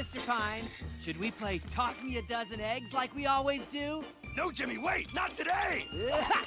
Mr. Pines. Should we play Toss Me a Dozen Eggs like we always do? No, Jimmy, wait! Not today!